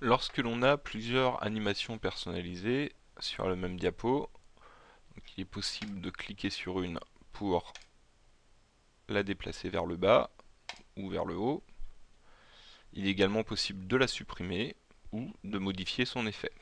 Lorsque l'on a plusieurs animations personnalisées sur le même diapo, il est possible de cliquer sur une pour la déplacer vers le bas ou vers le haut. Il est également possible de la supprimer ou de modifier son effet.